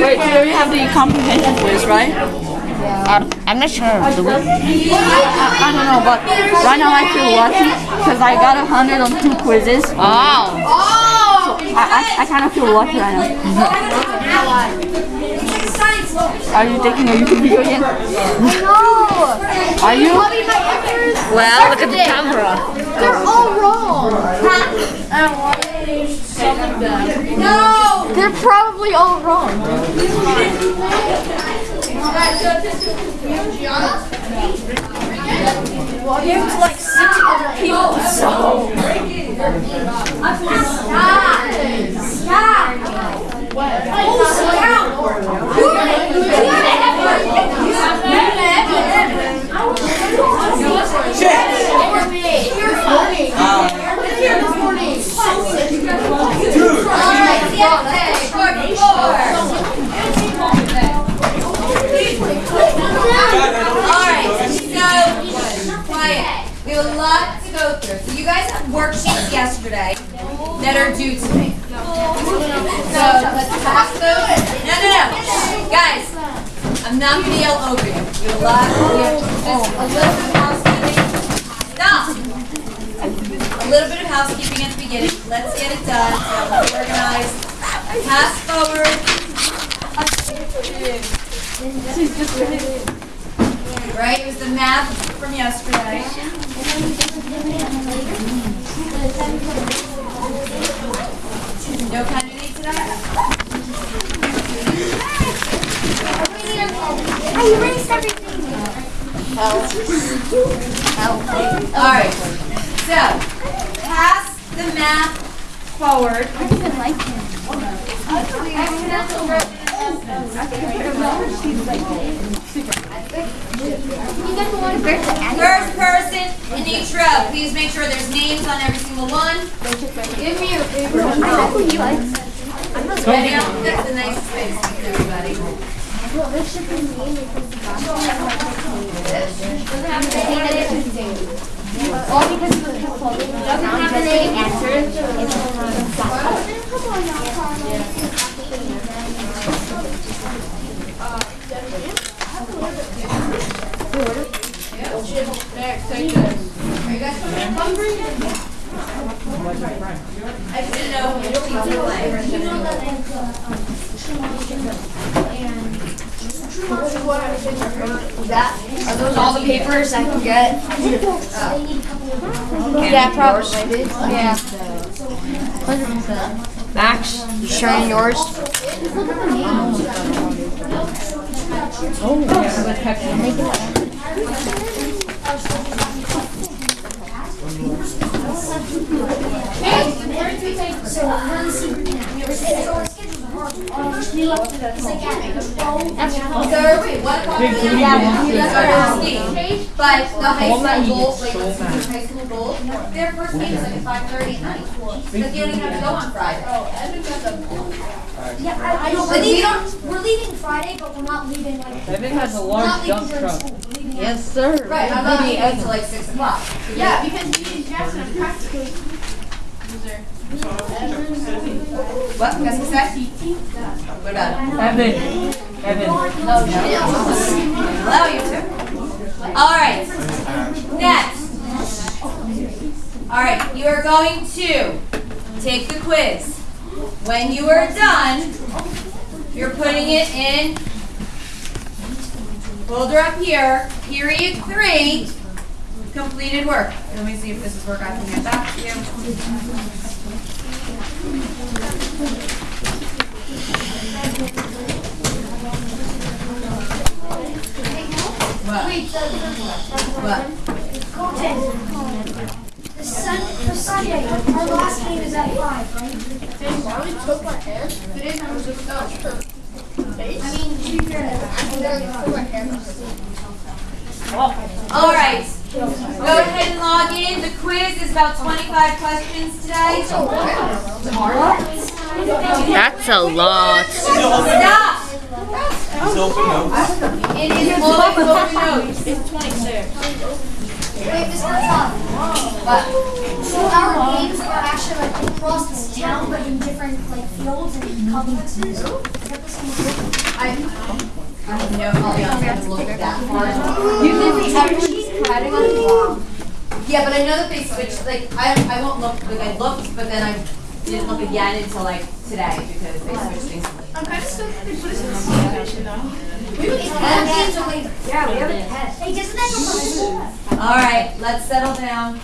Wait, we already have the comprehension quiz, right? Um, I'm not sure. Do we? I, I don't know, but right now I feel lucky because I got a hundred on two quizzes. Oh. I, I, I kind of feel lucky right now. Are you taking a YouTube video again? No! Are you? Well, look at the camera. They're all wrong. No. They're probably all wrong. You have like six other people. So. Alright, so, quiet. We have a lot to go through. So you guys have worksheets yesterday that are due to. So let's pass those. No, no, no. Guys, I'm not gonna yell over you. We have a lot, just a little bit of housekeeping. Stop. A little bit of housekeeping at the beginning. Let's get it done. So organized. Pass forward. Right, it was the math from yesterday. No candidate today? I erased everything. Alright, so, pass the math forward. I didn't like him. You guys want to break the end? First person in each row, please make sure there's names on every single one. Give me your favorite. I know who you like. Ready? That's the nicest face, everybody. Well, this should be me because the Doesn't have anything. All because of the Doesn't have say answers. I just papers I can get? Yeah, probably. Yeah. Max, you sharing yours? So, wait, what about the, that's our scheme. But the high school goal, like, the high school goal, their first game is at five thirty at night. Because you don't even have to go on Friday. Yeah, I, I know, but we don't, we're leaving Friday, but we're not leaving like. Evan has a we're large dump truck. school. Yes, sir. Right, I'm not leaving until like six o'clock. Yeah, because me and Jackson are practically. What, qu'est-ce que c'est? What about it? Evan. Evan. Hello, you two. All right. Next. All right, you are going to take the quiz. When you are done, you're putting it in folder up here, period three, completed work. Let me see if this is work I can get back to you. What? What? The Sunday. Our last game is at five, right? I mean, to be fair, All right. Go ahead and log in. The quiz is about 25 questions today. That's a lot. Stop. It is all open notes. Wait, Mr. Tom. So our games are actually like across this town, but in different like fields and complexes. The? I, I have no idea. Haven't looked at that part. Usually everyone's writing on the. Yeah, but I know that they switched, like, I, I won't look, like, I looked, but then I didn't look again until like today because they switched things. I'm kind of stuck. They put us in situation now. Yeah, we have a test. Hey, doesn't that All right, let's settle down.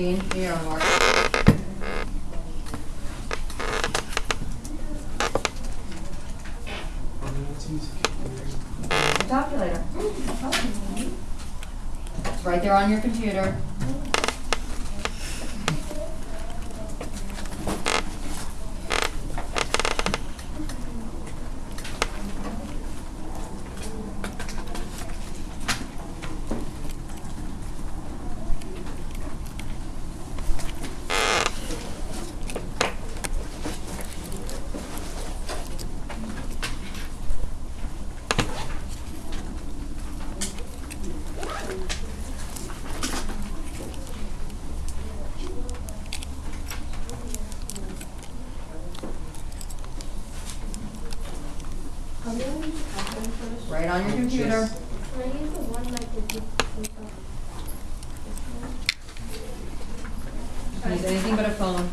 Dean. Calculator. It's right there on your computer. Right on your computer. Use anything but a phone.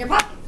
your pocket.